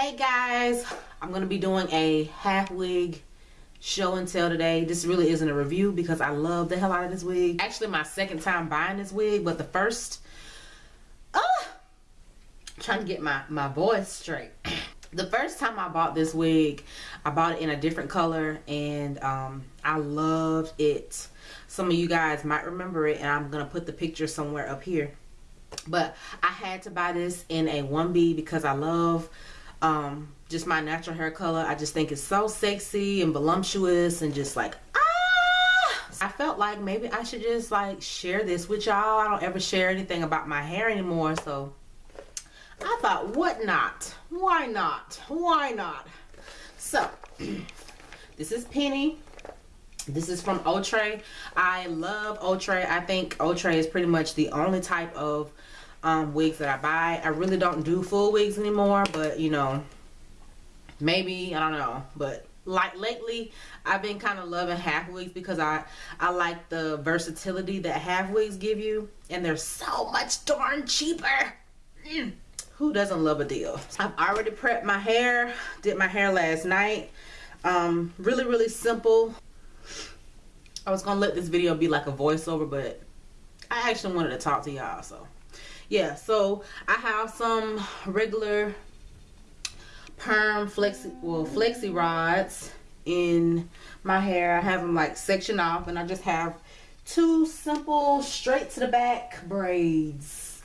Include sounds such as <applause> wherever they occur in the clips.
hey guys. I'm gonna be doing a half wig show and tell today. This really isn't a review because i love the hell out of this wig. Actually my second time buying this wig but the first uh trying to get my my voice straight. <clears throat> The first time i bought this wig i bought it in a different color and um i loved it. Some of you guys might remember it and i'm gonna put the picture somewhere up here. But i had to buy this in a 1b because i love um just my natural hair color. I just think it's so sexy and voluptuous and just like ah! I felt like maybe i should just like share this with y'all. I don't ever share anything about my hair anymore so i thought what not? Why not? Why not? So <clears throat> this is penny. This is from Outre. I love Outre. I think Outre is pretty much the only type of um, wigs that I buy. I really don't do full wigs anymore, but you know, maybe, I don't know. But like lately, I've been kind of loving half wigs because I, I like the versatility that half wigs give you. And they're so much darn cheaper. Mm. Who doesn't love a deal? I've already prepped my hair. Did my hair last night. Um, really, really simple. I was gonna let this video be like a voiceover, but I actually wanted to talk to y'all, so yeah so i have some regular perm flexi well flexi rods in my hair. I have them like section off and i just have two simple straight to the back braids.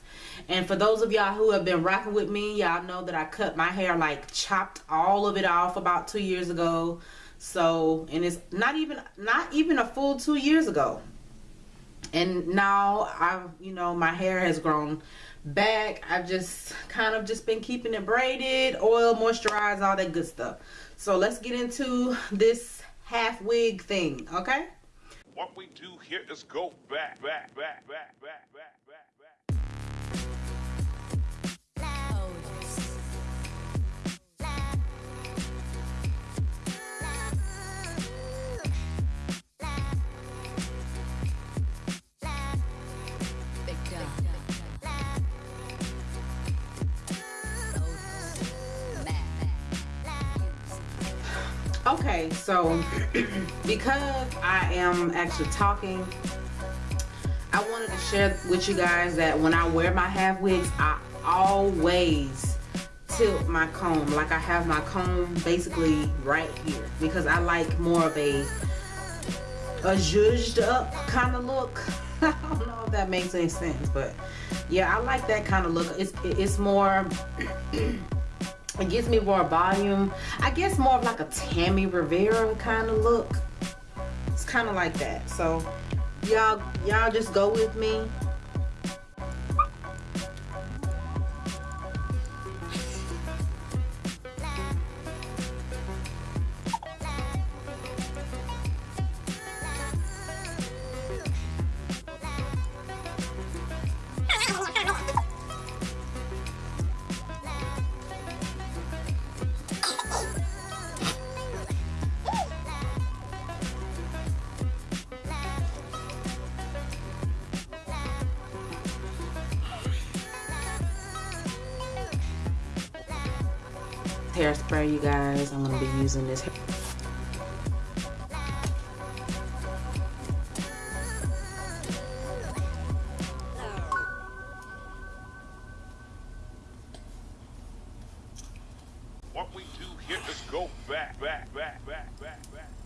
And for those of y'all who have been rocking with me y'all know that i cut my hair like chopped all of it off about two years ago. So and it's not even not even a full two years ago and now I've you know my hair has grown back. I've just kind of just been keeping it braided oil moisturized all that good stuff. So let's get into this half wig thing okay? What we do here is go back back back back back back okay so <clears throat> because I am actually talking I wanted to share with you guys that when I wear my half wigs I always tilt my comb. Like I have my comb basically right here because I like more of a a zhuzhed up kind of look. <laughs> I don't know if that makes any sense but yeah I like that kind of look. It's it's more <clears throat> it gives me more volume. I guess more of like a tammy rivera kind of look. It's kind of like that. So y'all y'all just go with me hairspray you guys i'm going to be using this What we do here is go back, back, back, back, back, back.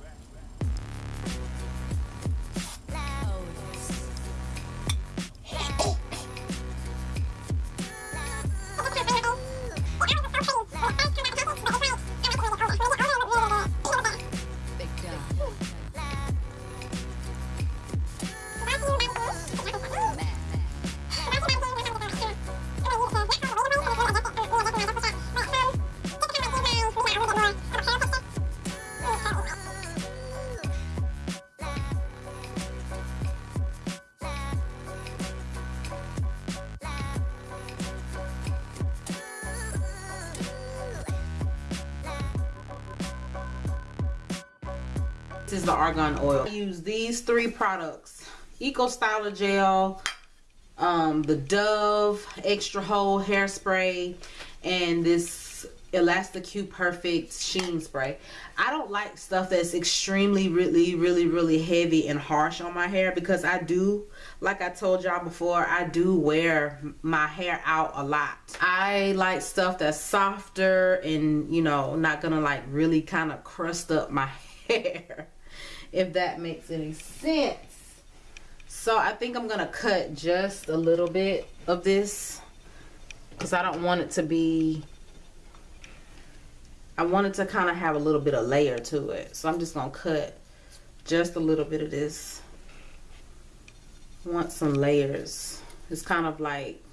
This is the argan oil. I use these three products. Eco Styler Gel, um, the Dove Extra Hold Hairspray, and this Elasticue Perfect Sheen Spray. I don't like stuff that's extremely, really, really, really heavy and harsh on my hair because I do, like I told y'all before, I do wear my hair out a lot. I like stuff that's softer and, you know, not gonna like really kind of crust up my <laughs> hair, if that makes any sense. So I think I'm gonna cut just a little bit of this because I don't want it to be I wanted to kind of have a little bit of layer to it. So I'm just going to cut just a little bit of this. want some layers. It's kind of like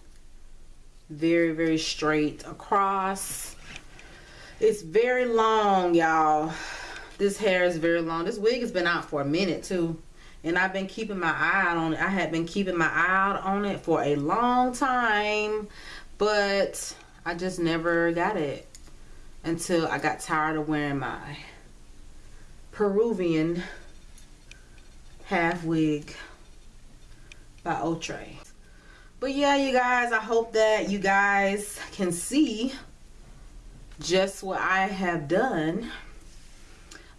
very, very straight across. It's very long, y'all. This hair is very long. This wig has been out for a minute, too. And I've been keeping my eye out on it. I had been keeping my eye out on it for a long time. But I just never got it until I got tired of wearing my Peruvian half wig by Outre. But yeah, you guys, I hope that you guys can see just what I have done.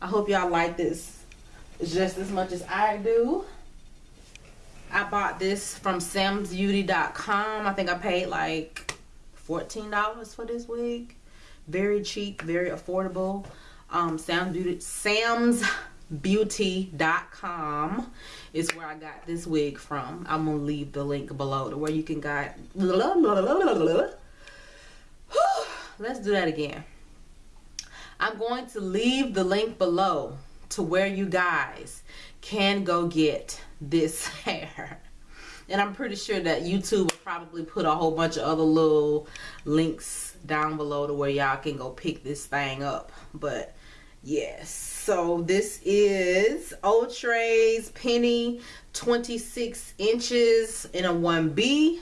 I hope y'all like this just as much as I do. I bought this from samsbeauty.com. I think I paid like $14 for this wig very cheap very affordable um sam's beauty beauty.com is where i got this wig from i'm gonna leave the link below to where you can get <sighs> let's do that again i'm going to leave the link below to where you guys can go get this <laughs> hair. And i'm pretty sure that youtube will probably put a whole bunch of other little links down below to where y'all can go pick this thing up. But yes. So this is Outre's penny 26 inches in a 1b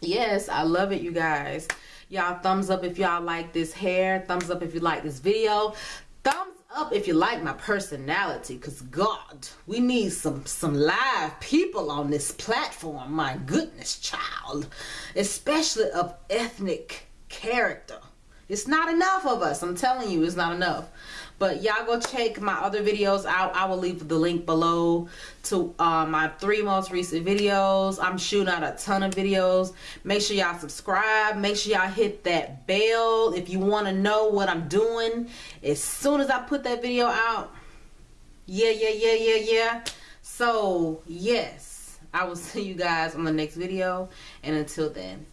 yes I love it you guys y'all thumbs up if y'all like this hair. Thumbs up if you like this video. Thumbs up if you like my personality because god we need some some live people on this platform my goodness child. Especially of ethnic character it's not enough of us. I'm telling you it's not enough. But y'all go check my other videos out. I will leave the link below to uh, my three most recent videos. I'm shooting out a ton of videos. Make sure y'all subscribe. Make sure y'all hit that bell if you want to know what i'm doing. As soon as i put that video out yeah yeah yeah yeah yeah. So yes i will <laughs> see you guys on the next video. And until then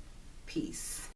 peace